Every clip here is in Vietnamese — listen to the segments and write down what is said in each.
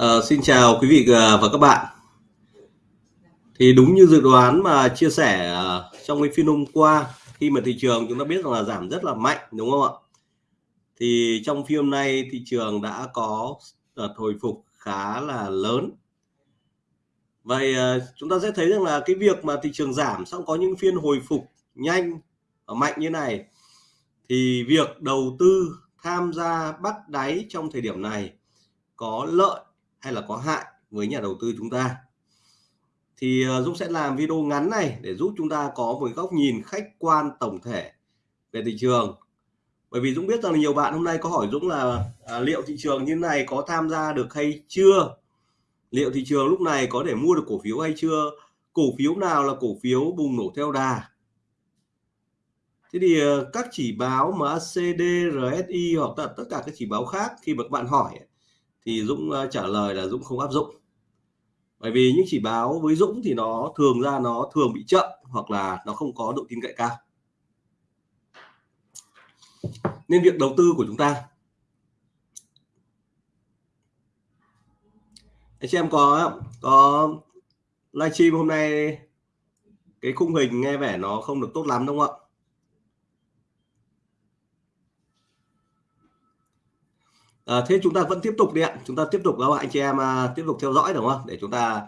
Ờ, xin chào quý vị ờ, và các bạn. Thì đúng như dự đoán mà chia sẻ ờ, trong cái phiên hôm qua khi mà thị trường chúng ta biết rằng là giảm rất là mạnh đúng không ạ? Thì trong phiên hôm nay thị trường đã có ờ, hồi phục khá là lớn. Vậy chúng ta sẽ thấy rằng là cái việc mà thị trường giảm xong có những phiên hồi phục nhanh và mạnh như này thì việc đầu tư tham gia bắt đáy trong thời điểm này có lợi hay là có hại với nhà đầu tư chúng ta. Thì ờ, Dũng sẽ làm video ngắn này để giúp chúng ta có một góc nhìn khách quan tổng thể về thị trường. Bởi vì Dũng biết rằng nhiều bạn hôm nay có hỏi Dũng là à, liệu thị trường như này có tham gia được hay chưa? Liệu thị trường lúc này có thể mua được cổ phiếu hay chưa? Cổ phiếu nào là cổ phiếu bùng nổ theo đà? Thế thì ờ, các chỉ báo MACD, RSI hoặc là tất cả các chỉ báo khác khi mà các bạn hỏi thì Dũng ờ, trả lời là Dũng không áp dụng. Bởi vì những chỉ báo với Dũng thì nó thường ra nó thường bị chậm hoặc là nó không có độ tin cậy cao. Nên việc đầu tư của chúng ta. Anh chị em có có livestream hôm nay cái khung hình nghe vẻ nó không được tốt lắm, đúng không ạ? À, thế chúng ta vẫn tiếp tục đi ạ chúng ta tiếp tục các anh chị em à, tiếp tục theo dõi đúng không để chúng ta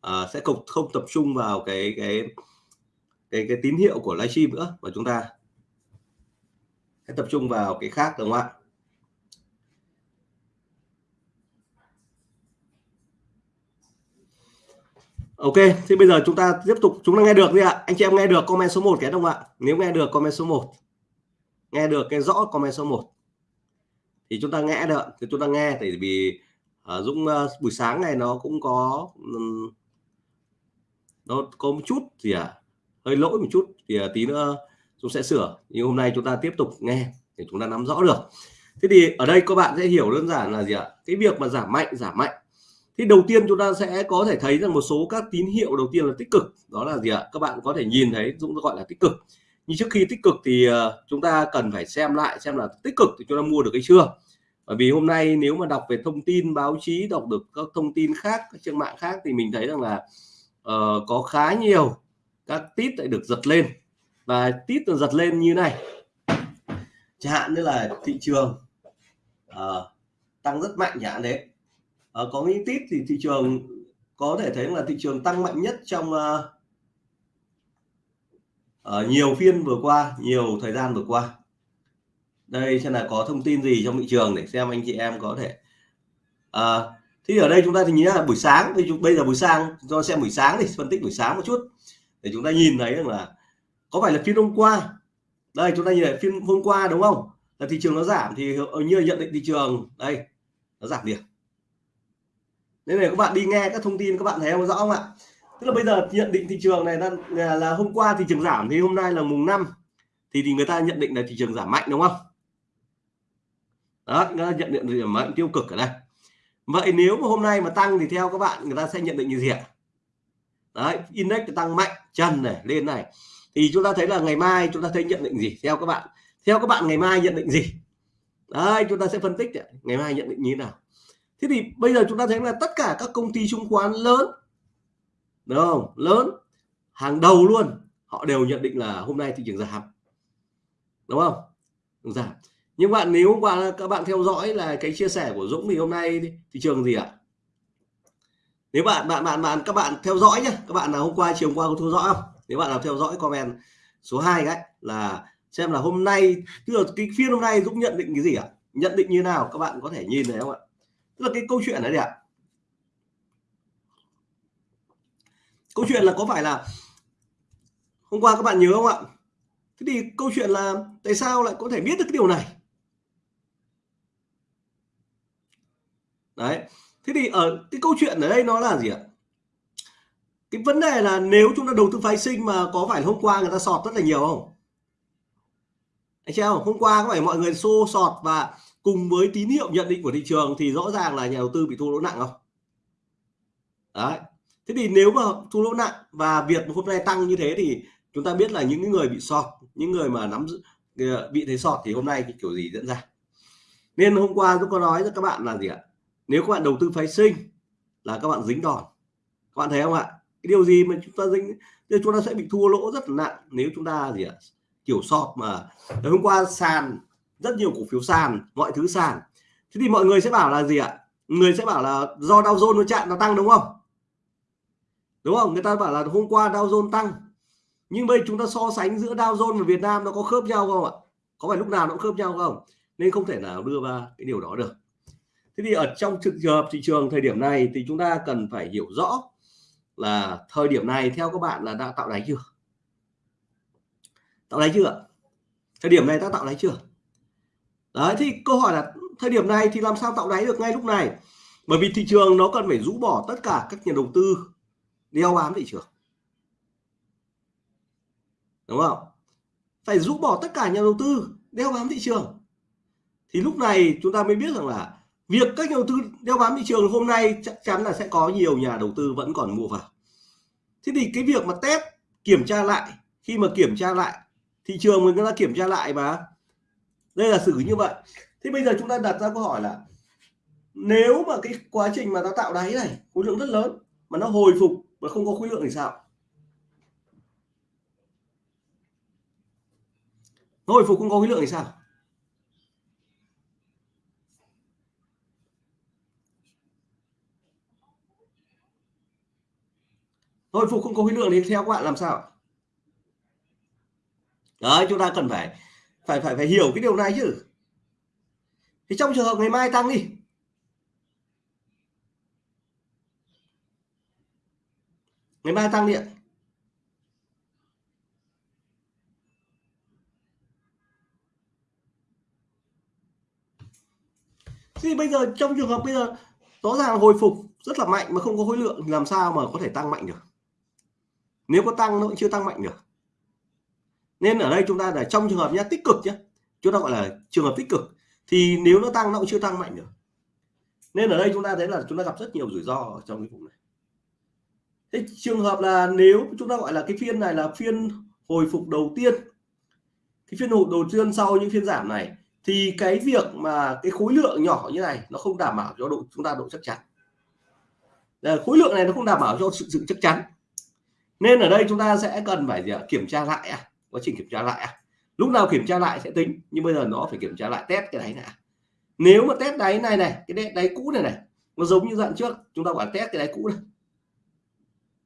à, sẽ không không tập trung vào cái cái cái cái tín hiệu của livestream nữa và chúng ta sẽ tập trung vào cái khác đúng không ạ Ok, thì bây giờ chúng ta tiếp tục chúng ta nghe được đi ạ. Anh chị em nghe được comment số 1 cái không ạ? Nếu nghe được comment số 1. Nghe được cái rõ comment số 1 thì chúng ta nghe được thì chúng ta nghe. Tại vì uh, Dũng uh, buổi sáng này nó cũng có um, nó có một chút gì à hơi lỗi một chút thì uh, tí nữa Dũng sẽ sửa. Nhưng hôm nay chúng ta tiếp tục nghe để chúng ta nắm rõ được. Thế thì ở đây các bạn sẽ hiểu đơn giản là gì ạ? Cái việc mà giảm mạnh giảm mạnh. Thì đầu tiên chúng ta sẽ có thể thấy rằng một số các tín hiệu đầu tiên là tích cực. Đó là gì ạ? Các bạn có thể nhìn thấy Dũng gọi là tích cực nhưng trước khi tích cực thì uh, chúng ta cần phải xem lại xem là tích cực thì chúng ta mua được hay chưa. Bởi vì hôm nay nếu mà đọc về thông tin báo chí đọc được các thông tin khác các trang mạng khác thì mình thấy rằng là uh, có khá nhiều các tít lại được giật lên. Và tít được giật lên như này. Chẳng hạn như là thị trường uh, tăng rất mạnh chẳng hạn đấy. Uh, có những tít thì thị trường có thể thấy là thị trường tăng mạnh nhất trong uh, uh, nhiều phiên vừa qua nhiều thời gian vừa qua. Đây xem là có thông tin gì trong thị trường để xem anh chị em có thể à, thì ở đây chúng ta thì nhớ là buổi sáng thì chúng bây giờ buổi sáng do xem buổi sáng thì phân tích buổi sáng một chút để chúng ta nhìn thấy rằng là có phải là phiên hôm qua? Đây chúng ta nhìn lại phiên hôm qua đúng không? Là thị trường nó giảm thì như nhận định thị trường đây nó giảm điểm. Nên là các bạn đi nghe các thông tin các bạn thấy không rõ không ạ? Tức là bây giờ nhận định thị trường này là, là hôm qua thị trường giảm thì hôm nay là mùng 5 thì thì người ta nhận định là thị trường giảm mạnh đúng không? Đó nó nhận định điểm mạnh tiêu cực ở đây. Vậy nếu mà hôm nay mà tăng thì theo các bạn người ta sẽ nhận định như gì ạ? Đấy index tăng mạnh chân này lên này. Thì chúng ta thấy là ngày mai chúng ta thấy nhận định gì? Theo các bạn. Theo các bạn ngày mai nhận định gì? Đấy chúng ta sẽ phân tích ngày mai nhận định như thế nào? Thế thì bây giờ chúng ta thấy là tất cả các công ty chứng khoán lớn đúng không? Lớn, hàng đầu luôn. Họ đều nhận định là hôm nay thị trường giảm. Đúng không? Giảm. Nhưng bạn, nếu hôm qua, các bạn theo dõi là cái chia sẻ của Dũng thì hôm nay thị trường gì ạ? Nếu bạn bạn bạn bạn, các bạn theo dõi nhé các bạn nào hôm qua, chiều hôm qua có theo dõi không? Nếu bạn nào theo dõi, comment số 2 đấy, là xem là hôm nay, tức là cái phiên hôm nay Dũng nhận định cái gì ạ? Nhận định như nào? Các bạn có thể nhìn thấy không ạ? Tức là cái câu chuyện đấy ạ. Câu chuyện là có phải là hôm qua các bạn nhớ không ạ? Thế thì câu chuyện là tại sao lại có thể biết được cái điều này? Đấy, thế thì ở cái câu chuyện ở đây nó là gì ạ? Cái vấn đề là nếu chúng ta đầu tư phái sinh mà có phải hôm qua người ta sọt rất là nhiều không? Anh xem hôm qua có phải mọi người xô sọt và cùng với tín hiệu nhận định của thị trường thì rõ ràng là nhà đầu tư bị thua lỗ nặng không? Đấy thế thì nếu mà thua lỗ nặng và việt hôm nay tăng như thế thì chúng ta biết là những người bị sọt, những người mà nắm ờ, bị thấy sọt thì hôm nay cái kiểu gì diễn ra. Nên hôm qua tôi có nói với các bạn là gì ạ? Nếu các bạn đầu tư phái sinh là các bạn dính đòn. Các bạn thấy không ạ? Cái điều gì mà chúng ta dính, thì chúng ta sẽ bị thua lỗ rất là nặng nếu chúng ta gì ạ? Kiểu sọt mà. Hôm qua sàn, rất nhiều cổ phiếu sàn, mọi thứ sàn. Thế thì mọi người sẽ bảo là gì ạ? Người sẽ bảo là do Dow Jones nó chặn, nó tăng đúng không? Đúng không? Người ta bảo là hôm qua Dow Jones tăng. Nhưng bây chúng ta so sánh giữa Dow Jones và Việt Nam nó có khớp nhau không ạ? Có phải lúc nào nó cũng khớp nhau không? Nên không thể nào đưa ra cái điều đó được. Thế thì ở trong trường hợp thị trường thời điểm này thì chúng ta cần phải hiểu rõ là thời điểm này theo các bạn là đã tạo đáy chưa? Tạo đáy chưa thời điểm này đã tạo đáy chưa? Đấy, thì câu hỏi là thời điểm này thì làm sao tạo đáy được ngay lúc này? Bởi vì thị trường nó cần phải rũ bỏ tất cả các nhà đầu tư đeo bám thị trường. Đúng không? Phải rũ bỏ tất cả nhà đầu tư, đeo bám thị trường. Thì lúc này chúng ta mới biết rằng là việc các nhà đầu tư đeo bám thị trường hôm nay chắc chắn là sẽ có nhiều nhà đầu tư vẫn còn mua vào. Thế thì cái việc mà test, kiểm tra lại, khi mà kiểm tra lại, thị trường mình đã kiểm tra lại mà. Đây là xử như vậy. Thế bây giờ chúng ta đặt ra câu hỏi là nếu mà cái quá trình mà nó tạo đáy này, khối lượng rất lớn, mà nó hồi phục mà không có khối lượng thì sao? Nó hồi phục không có khối lượng thì sao? Hồi phục không có khối lượng thì theo các bạn làm sao? Đấy, chúng ta cần phải phải phải phải hiểu cái điều này chứ. Thì trong trường hợp ngày mai tăng đi. Ngày mai tăng điện. Thì bây giờ, trong trường hợp bây giờ, rõ ràng hồi phục rất là mạnh mà không có khối lượng làm sao mà có thể tăng mạnh được? Nếu có tăng nó cũng chưa tăng mạnh được. Nên ở đây chúng ta là trong trường hợp nhé tích cực nhé chúng ta gọi là trường hợp tích cực, thì nếu nó tăng, nó cũng chưa tăng mạnh được. Nên ở đây chúng ta thấy là chúng ta gặp rất nhiều rủi ro trong cái vùng này thế trường hợp là nếu chúng ta gọi là cái phiên này là phiên hồi phục đầu tiên cái phiên hồi đầu tiên sau những phiên giảm này thì cái việc mà cái khối lượng nhỏ như này nó không đảm bảo cho độ chúng ta độ chắc chắn ờ, khối lượng này nó không đảm bảo cho sự, sự chắc chắn nên ở đây chúng ta sẽ cần phải gì ạ? kiểm tra lại à? quá trình kiểm tra lại à? lúc nào kiểm tra lại sẽ tính nhưng bây giờ nó phải kiểm tra lại test cái đáy này à. nếu mà test đáy này này cái đáy, cũ này này nó giống như dạng trước chúng ta gọi test cái đáy cũ này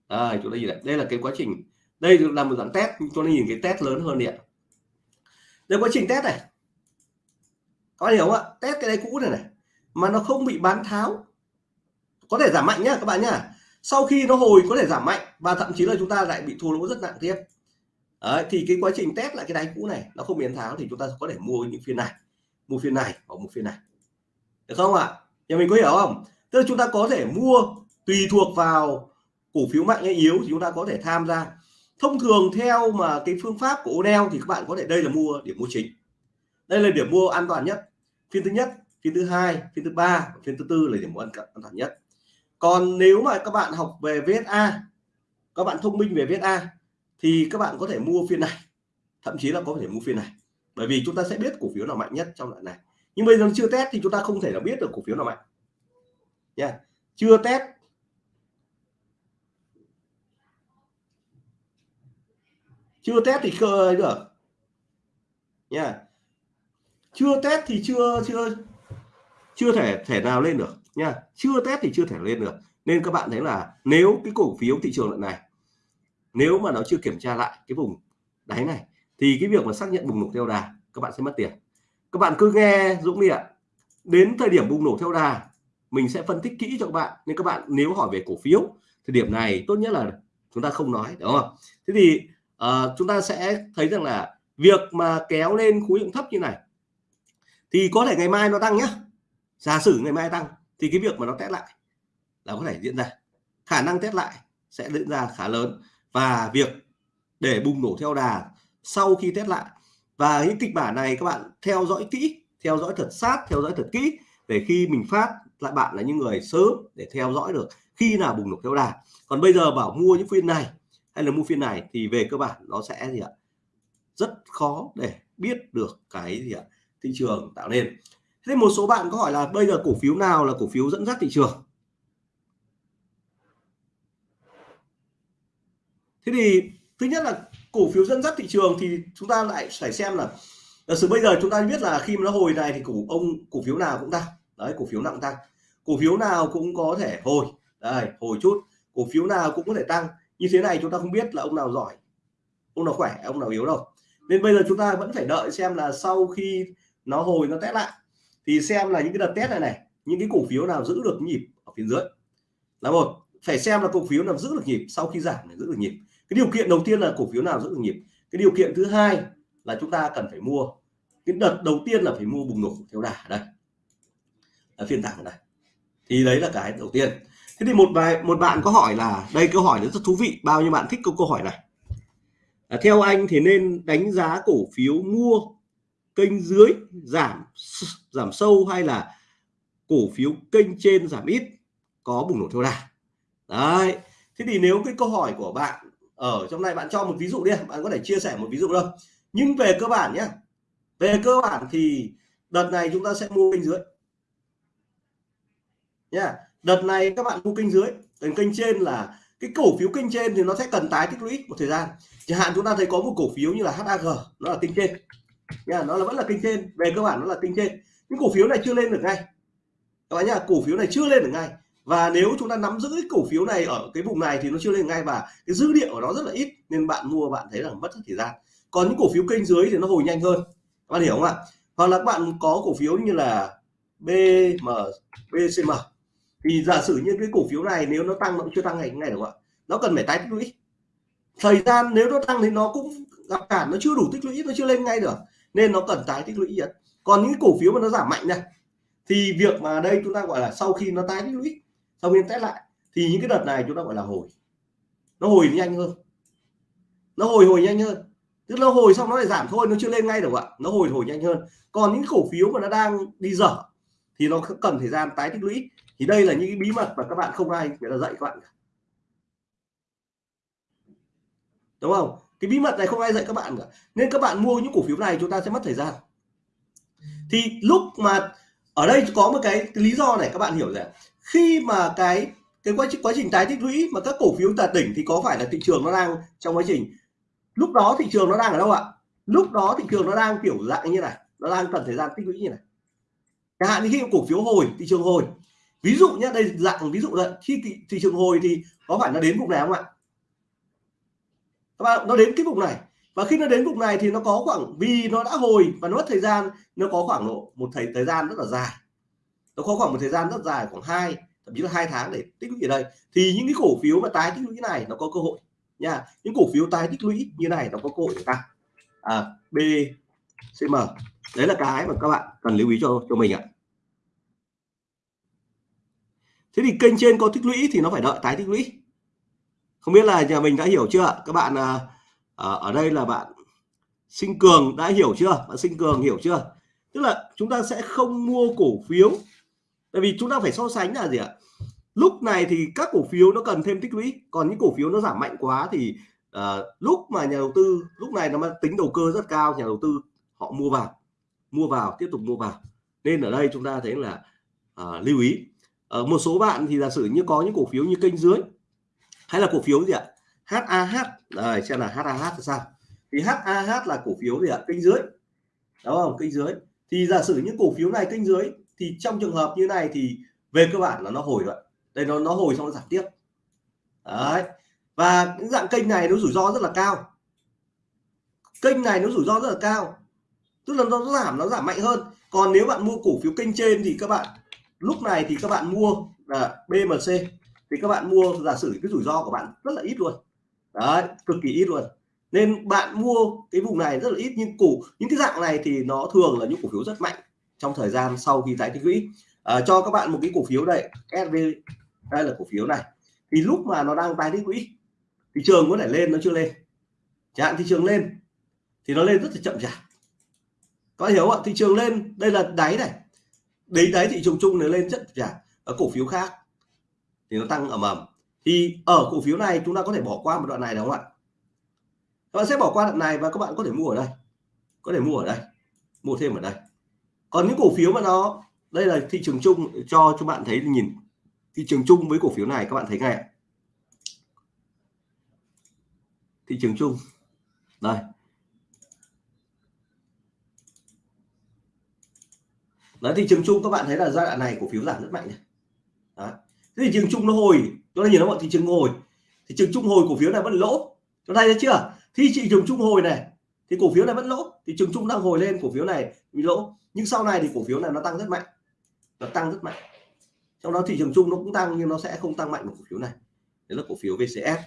à, chúng ta nhìn này. Đây là cái quá trình đây là một dạng test cho nên nhìn cái test lớn hơn điện đây quá trình test này. Có hiểu không ạ? Test cái đáy cũ này này mà nó không bị bán tháo. Có thể giảm mạnh nhá các bạn nhá. Sau khi nó hồi có thể giảm mạnh và thậm chí là chúng ta lại bị thua lỗ rất nặng tiếp. Đấy, thì cái quá trình test lại cái đáy cũ này nó không biến tháo thì chúng ta có thể mua những phiên này. Mua phiên này hoặc một phiên này. Được không ạ? Nhà mình có hiểu không? Tức là chúng ta có thể mua tùy thuộc vào cổ phiếu mạnh hay yếu thì chúng ta có thể tham gia. Thông thường theo mà cái phương pháp của Odell thì các bạn có thể, đây là mua, điểm mua chính. Đây là điểm mua an toàn nhất. Phiên thứ nhất, phiên thứ hai, phiên thứ ba, phiên thứ tư là điểm mua an toàn nhất. Còn nếu mà các bạn học về VSA các bạn thông minh về VSA thì các bạn có thể mua phiên này. Thậm chí là có thể mua phiên này. Bởi vì chúng ta sẽ biết cổ phiếu nào mạnh nhất trong đoạn này. Nhưng bây giờ chưa test thì chúng ta không thể là biết được cổ phiếu nào mạnh. Nha. Chưa test chưa test thì khơi được. Nha. Chưa test thì chưa chưa chưa thể thể nào lên được. Nha. Chưa test thì chưa thể lên được. Nên các bạn thấy là nếu cái cổ phiếu thị trường lần này, nếu mà nó chưa kiểm tra lại cái vùng đáy này, thì cái việc mà xác nhận bùng nổ theo đà, các bạn sẽ mất tiền. Các bạn cứ nghe Dũng đi ạ. Đến thời điểm bùng nổ theo đà, mình sẽ phân tích kỹ cho các bạn. Nên các bạn nếu hỏi về cổ phiếu thời điểm này tốt nhất là chúng ta không nói, đúng không? Thế thì uh, chúng ta sẽ thấy rằng là việc mà kéo lên khối lượng thấp như này thì có thể ngày mai nó tăng nhé giả sử ngày mai tăng thì cái việc mà nó test lại là có thể diễn ra. Khả năng test lại sẽ diễn ra khá lớn. Và việc để bùng nổ theo đà sau khi test lại và những kịch bản này các bạn theo dõi kỹ theo dõi thật sát theo dõi thật kỹ để khi mình phát lại bạn là những người sớm để theo dõi được khi nào bùng nổ theo đà. Còn bây giờ bảo mua những phiên này hay là mua phiên này thì về cơ bản nó sẽ gì ạ? Rất khó để biết được cái gì ạ? Thị trường tạo nên. Thế một số bạn có hỏi là bây giờ cổ phiếu nào là cổ phiếu dẫn dắt thị trường? Thế thì thứ nhất là cổ phiếu dẫn dắt thị trường thì chúng ta lại phải xem là, giả sử bây giờ chúng ta biết là khi mà nó hồi này thì cổ, ông cổ phiếu nào cũng tăng đấy, cổ phiếu nặng tăng. Cổ phiếu nào cũng có thể hồi. Đây, hồi chút. Cổ phiếu nào cũng có thể tăng như thế này chúng ta không biết là ông nào giỏi, ông nào khỏe, ông nào yếu đâu. Nên bây giờ chúng ta vẫn phải đợi xem là sau khi nó hồi nó test lại, thì xem là những cái đợt test này này, những cái cổ phiếu nào giữ được nhịp ở phía dưới. Là một, phải xem là cổ phiếu nào giữ được nhịp sau khi giảm để giữ được nhịp. Cái điều kiện đầu tiên là cổ phiếu nào giữ được nhịp. Cái điều kiện thứ hai là chúng ta cần phải mua, cái đợt đầu tiên là phải mua bùng nổ theo đà đây, ở phiên thẳng này. thì đấy là cái đầu tiên thế thì một bài một bạn có hỏi là đây câu hỏi rất thú vị bao nhiêu bạn thích câu câu hỏi này? À, theo anh thì nên đánh giá cổ phiếu mua kênh dưới giảm giảm sâu hay là cổ phiếu kênh trên giảm ít có bùng nổ theo đà? Đấy thế thì nếu cái câu hỏi của bạn ở trong này bạn cho một ví dụ đi bạn có thể chia sẻ một ví dụ đâu. Nhưng về cơ bản nhé về cơ bản thì đợt này chúng ta sẽ mua kênh dưới. Nha đợt này các bạn mua kênh dưới còn kênh trên là cái cổ phiếu kênh trên thì nó sẽ cần tái tích lũy một thời gian. Chẳng hạn chúng ta thấy có một cổ phiếu như là HAG nó là kênh trên. Nha nó là, vẫn là kênh trên, về cơ bản nó là kênh trên. Những cổ phiếu này chưa lên được ngay. Các bạn nhá, cổ phiếu này chưa lên được ngay. Và nếu chúng ta nắm giữ cái cổ phiếu này ở cái vùng này thì nó chưa lên ngay và cái dữ liệu của nó rất là ít, nên bạn mua bạn thấy là mất rất thời gian. Còn những cổ phiếu kênh dưới thì nó hồi nhanh hơn. Các bạn hiểu không ạ? Hoặc là các bạn có cổ phiếu như là BM BCM thì giả sử như cái cổ phiếu này nếu nó tăng nó cũng chưa tăng ngày ngày được ạ. Nó cần phải tái tích lũy. Thời gian nếu nó tăng thì nó cũng gặp cản, nó chưa đủ tích lũy, nó chưa lên ngay được. Nên nó cần tái tích lũy nhất còn những cổ phiếu mà nó giảm mạnh này, thì việc mà đây chúng ta gọi là sau khi nó tái tích lũy, sau khi test lại, thì những cái đợt này chúng ta gọi là hồi. Nó hồi nhanh hơn. Nó hồi hồi nhanh hơn. Tức là hồi xong nó lại giảm thôi, nó chưa lên ngay được ạ. Nó hồi hồi nhanh hơn. Còn những cổ phiếu mà nó đang đi dở, thì nó cần thời gian tái tích lũy thì đây là những bí mật mà các bạn không ai người ta dạy các bạn đúng không? Cái bí mật này không ai dạy các bạn cả. Nên các bạn mua những cổ phiếu này chúng ta sẽ mất thời gian. Thì lúc mà ở đây có một cái, cái lý do này các bạn hiểu rằng khi mà cái cái quá trình quá trình tái tích lũy mà các cổ phiếu tạt đỉnh thì có phải là thị trường nó đang trong quá trình? Lúc đó thị trường nó đang ở đâu ạ? Lúc đó thị trường nó đang kiểu dạng như này nó đang cần thời gian tích lũy như này. Chẳng hạn như khi cổ phiếu hồi thị trường hồi ví dụ nhé đây dạng ví dụ là khi thị, thị trường hồi thì có phải nó đến vùng này không ạ? Các bạn nó đến cái vùng này. Và khi nó đến vùng này thì nó có khoảng vì nó đã hồi và nó mất thời gian nó có khoảng độ một thời thời gian rất là dài. Nó có khoảng một thời gian rất dài khoảng hai thậm chí là hai tháng để tích lũy ở đây. Thì những cái cổ phiếu mà tái tích lũy này nó có cơ hội nha. Những cổ phiếu tái tích lũy như này nó có cơ hội để tăng. À, B CM đấy là cái mà các bạn cần lưu ý cho cho mình ạ thế thì kênh trên có tích lũy thì nó phải đợi tái tích lũy. Không biết là nhà mình đã hiểu chưa? Các bạn à, à, ở đây là bạn sinh cường đã hiểu chưa? Bạn sinh cường hiểu chưa? Tức là chúng ta sẽ không mua cổ phiếu. Tại vì chúng ta phải so sánh là gì ạ? Lúc này thì các cổ phiếu nó cần thêm tích lũy. Còn những cổ phiếu nó giảm mạnh quá thì uh, lúc mà nhà đầu tư lúc này nó tính đầu cơ rất cao nhà đầu tư họ mua vào mua vào tiếp tục mua vào. Nên ở đây chúng ta thấy là uh, lưu ý ở một số bạn thì giả sử như có những cổ phiếu như kênh dưới, hay là cổ phiếu gì ạ? HAH đây xem là HAH là sao? Thì HAH là cổ phiếu gì ạ? Kênh dưới, đúng không? Kênh dưới. Thì giả sử những cổ phiếu này kênh dưới, thì trong trường hợp như này thì về cơ bản là nó hồi rồi đây, nó nó hồi xong nó giảm tiếp. Đấy. Và những dạng kênh này nó rủi ro rất là cao. Kênh này nó rủi ro rất là cao. Tức là nó giảm nó giảm mạnh hơn. Còn nếu bạn mua cổ phiếu kênh trên thì các bạn lúc này thì các bạn mua là BMC thì các bạn mua giả sử cái rủi ro của bạn rất là ít luôn. Đấy cực kỳ ít luôn. Nên bạn mua cái vùng này rất là ít nhưng cổ những cái dạng này thì nó thường là những cổ phiếu rất mạnh trong thời gian sau khi tái tích lũy. À, cho các bạn một cái cổ phiếu đây SV đây là cổ phiếu này. Thì lúc mà nó đang tái tích lũy thị trường có thể lên nó chưa lên? Chẳng hạn thị trường lên thì nó lên rất là chậm chạp. Có hiểu không ạ? Thị trường lên đây là đáy này đấy đấy, thị trường chung nó lên rất chậm ở cổ phiếu khác. Thì nó tăng ầm ầm. Thì ở cổ phiếu này chúng ta có thể bỏ qua một đoạn này đúng không ạ? Các bạn sẽ bỏ qua đoạn này và các bạn có thể mua ở đây. Có thể mua ở đây. Mua thêm ở đây. Còn những cổ phiếu mà nó, đây là thị trường chung cho cho bạn thấy nhìn. Thị trường chung với cổ phiếu này các bạn thấy ngay thị trường chung. Đây. Đấy, thị trường chung các bạn thấy là giai đoạn này cổ phiếu giảm rất mạnh này. Đấy. Thế thị trường chung nó hồi, chúng ta nhìn thấy bọn thị trường hồi, thị trường chung hồi cổ phiếu này vẫn lỗ. Chúng ta thấy chưa? Thì thị trường chung hồi này thì cổ phiếu này vẫn lỗ, thị trường chung đang hồi lên cổ phiếu này bị lỗ, nhưng sau này thì cổ phiếu này nó tăng rất mạnh. Nó tăng rất mạnh. Trong đó thị trường chung nó cũng tăng nhưng nó sẽ không tăng mạnh một cổ phiếu này. Đấy là cổ phiếu VCS.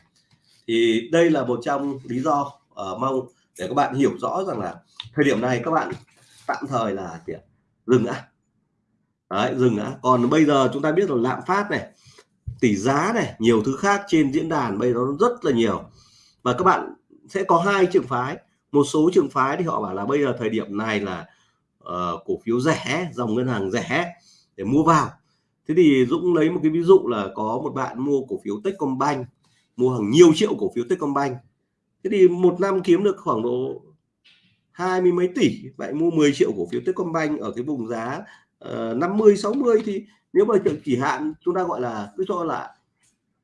Thì đây là một trong lý do uh, mong để các bạn hiểu rõ rằng là thời điểm này các bạn tạm thời là gì dừng đã đấy dừng đã còn bây giờ chúng ta biết là lạm phát này tỷ giá này nhiều thứ khác trên diễn đàn bây giờ nó rất là nhiều. Và các bạn sẽ có hai trường phái. Một số trường phái thì họ bảo là bây giờ thời điểm này là uh, cổ phiếu rẻ dòng ngân hàng rẻ để mua vào. Thế thì Dũng lấy một cái ví dụ là có một bạn mua cổ phiếu Techcombank mua hàng nhiều triệu cổ phiếu Techcombank. Thế thì một năm kiếm được khoảng độ hai mươi mấy tỷ vậy mua 10 triệu cổ phiếu Techcombank ở cái vùng giá uh, 50 60 thì nếu mà chỉ hạn chúng ta gọi là cứ cho là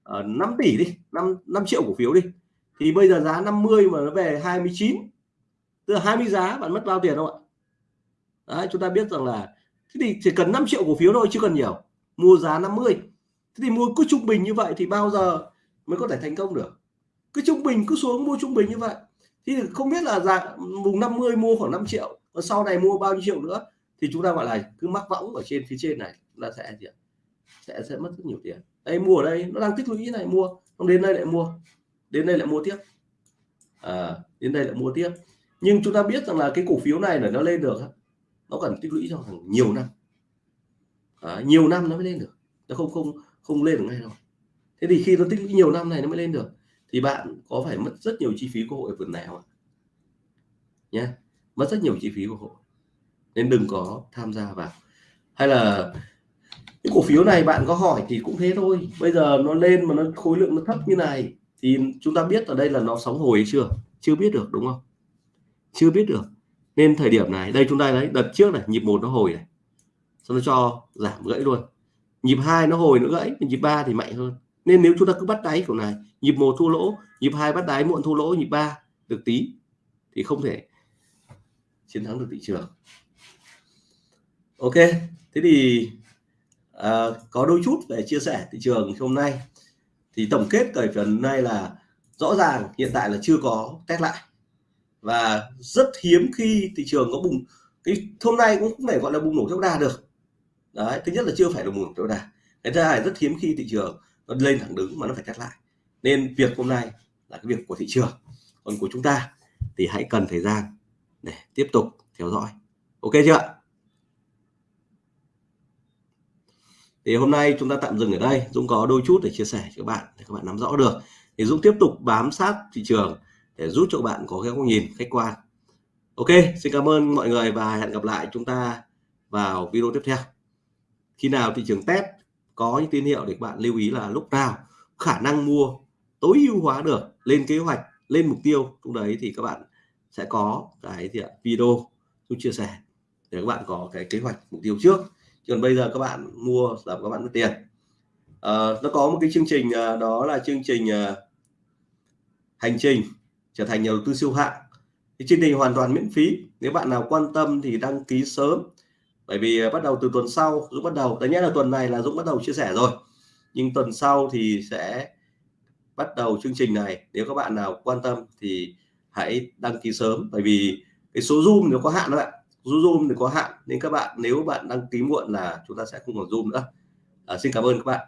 ờ, uh, 5 tỷ đi 5 5 triệu cổ phiếu đi thì bây giờ giá 50 mà nó về 29 tức là 20 giá bạn mất bao tiền không ạ? Đấy, chúng ta biết rằng là thế thì chỉ cần 5 triệu cổ phiếu thôi chứ cần nhiều mua giá 50 thế thì mua cứ trung bình như vậy thì bao giờ mới có thể thành công được? Cứ trung bình cứ xuống mua trung bình như vậy thì không biết là dạng vùng 50 mua khoảng 5 triệu và sau này mua bao nhiêu triệu nữa thì chúng ta gọi là cứ mắc võng ở trên phía trên này là sẽ gì sẽ sẽ mất rất nhiều tiền. Đây mua ở đây nó đang tích lũy này mua. Không đến đây lại mua. Đến đây lại mua tiếp. À, đến đây lại mua tiếp. Nhưng chúng ta biết rằng là cái cổ phiếu này là nó lên được nó cần tích lũy trong hàng nhiều năm. À, nhiều năm nó mới lên được. Nó không không không lên được ngay đâu. Thế thì khi nó tích lũy nhiều năm này nó mới lên được thì bạn có phải mất rất nhiều chi phí của hội vườn này không ạ? Nhé mất rất nhiều chi phí của hội. Nên đừng có tham gia vào. Hay là cái cổ phiếu này bạn có hỏi thì cũng thế thôi. Bây giờ nó lên mà nó khối lượng nó thấp như này thì chúng ta biết ở đây là nó sóng hồi hay chưa? Chưa biết được, đúng không? Chưa biết được. Nên thời điểm này, đây chúng ta đấy đợt trước này, nhịp một nó hồi này. Xong nó cho giảm gãy luôn. Nhịp hai nó hồi nữa gãy, nhịp ba thì mạnh hơn nên nếu chúng ta cứ bắt đáy kiểu này nhịp một thua lỗ nhịp hai bắt đáy muộn thua lỗ nhịp ba được tí thì không thể chiến thắng được thị trường. Ok thế thì à, có đôi chút để chia sẻ thị trường hôm nay. Thì tổng kết thời phần này là rõ ràng hiện tại là chưa có test lại. Và rất hiếm khi thị trường có bùng cái hôm nay cũng không thể gọi là bùng nổ theo đà được. Đấy thứ nhất là chưa phải là bùng nổ theo đà cái thứ hai rất hiếm khi thị trường nó lên thẳng đứng mà nó phải test lại. Nên việc hôm nay là cái việc của thị trường. Còn của chúng ta thì hãy cần thời gian để tiếp tục theo dõi. Ok chưa thì hôm nay chúng ta tạm dừng ở đây. Dũng có đôi chút để chia sẻ cho các bạn để các bạn nắm rõ được. Thì Dũng tiếp tục bám sát thị trường để giúp cho các bạn có cái góc nhìn khách quan. Ok, xin cảm ơn mọi người và hẹn gặp lại chúng ta vào video tiếp theo. Khi nào thị trường test có những tín hiệu để các bạn lưu ý là lúc nào khả năng mua tối ưu hóa được lên kế hoạch lên mục tiêu lúc đấy thì các bạn sẽ có cái gì ạ? video tôi chia sẻ để các bạn có cái kế hoạch mục tiêu trước. Chứ còn bây giờ các bạn mua là các bạn mất tiền. À, nó có một cái chương trình ờ, đó là chương trình ờ, hành trình trở thành nhà đầu tư siêu hạng. Thì chương trình hoàn toàn miễn phí. Nếu bạn nào quan tâm thì đăng ký sớm bởi vì ờ, bắt đầu từ tuần sau Dũng bắt đầu tất nhiên là tuần này là Dũng bắt đầu chia sẻ rồi. Nhưng tuần sau thì sẽ bắt đầu chương trình này. Nếu các bạn nào quan tâm thì hãy đăng ký sớm. Bởi vì cái số zoom nó có hạn đó bạn. Số zoom thì có hạn. Nên các bạn nếu bạn đăng ký muộn là chúng ta sẽ không còn zoom nữa. À, xin cảm ơn các bạn.